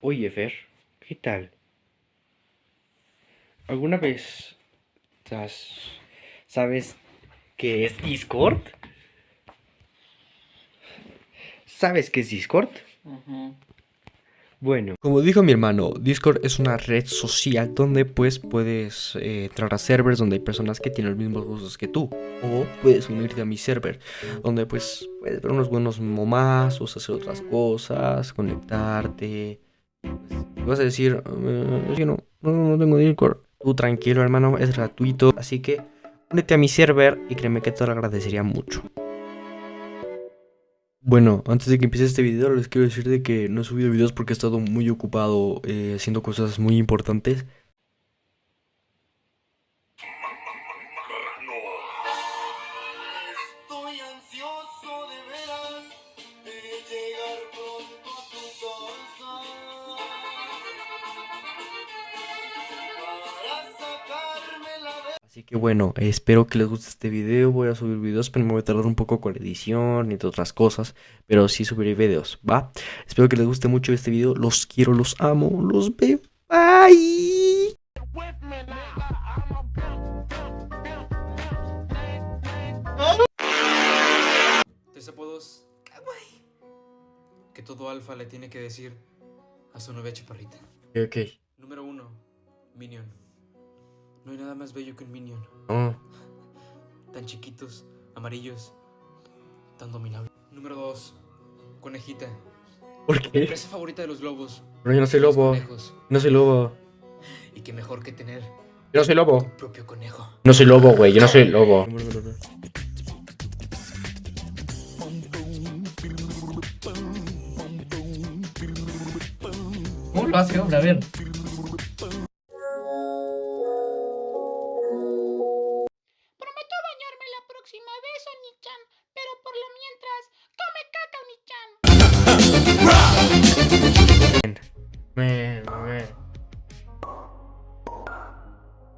Oye, Fer, ¿qué tal? ¿Alguna vez has- sabes qué es Discord? ¿Sabes qué es Discord? Bueno, como dijo mi hermano, Discord es una red social donde pues puedes eh, entrar a servers donde hay personas que tienen los mismos gustos que tú. O puedes unirte a mi server, donde pues puedes ver unos buenos momazos, hacer otras cosas, conectarte. Vas a decir, "Eh, es que no, no, no tengo Discord. Tú tranquilo hermano, es gratuito. Así que únete a mi server y créeme que te lo agradecería mucho. Bueno, antes de que empiece este video les quiero decir de que no he subido videos porque he estado muy ocupado eh, haciendo cosas muy importantes. Así que bueno, espero que les guste este video. Voy a subir videos, pero me voy a tardar un poco con la edición y entre otras cosas. Pero sí subiré videos, ¿va? Espero que les guste mucho este video. Los quiero, los amo, los veo. Bye. Tres apodos que todo alfa le tiene que decir a su novia chaparrita. Ok. Número uno, Minion. No hay nada más bello que un Minion. Oh, Tan chiquitos, amarillos, tan dominables. Número dos, Conejita. ¿Por qué? Empresa favorita de los lobos. Pero yo no soy lobo. conejos. No soy lobo. Y qué mejor que tener Yo no soy lobo. tu propio conejo. No soy lobo, güey. Yo no soy lobo. ¿Cómo lo hace, hombre? A ver. Oni-chan, pero por lo mientras, come caca, Oni-chan. Me, me.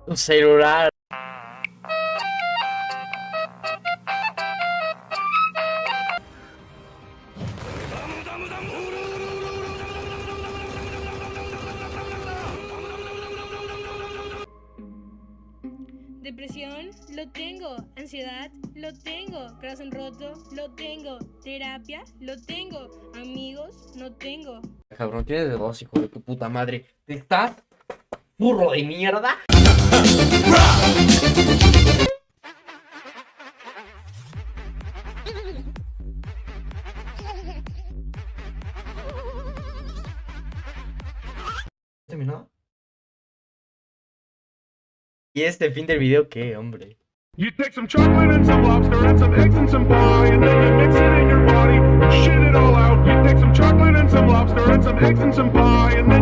Un celular. Depresión, lo tengo. Ansiedad, lo tengo. Corazón roto, lo tengo. Terapia, lo tengo. Amigos, no tengo. Cabrón, tienes de dos, hijo de tu puta madre. ¿Te estás? ¡Burro de mierda! ¿Terminó? ¿Y este fin del video qué, hombre? You take some chocolate and some lobster and some eggs and some pie, and then you mix it in your body, shit it all out. You take some chocolate and some lobster and some eggs and some pie,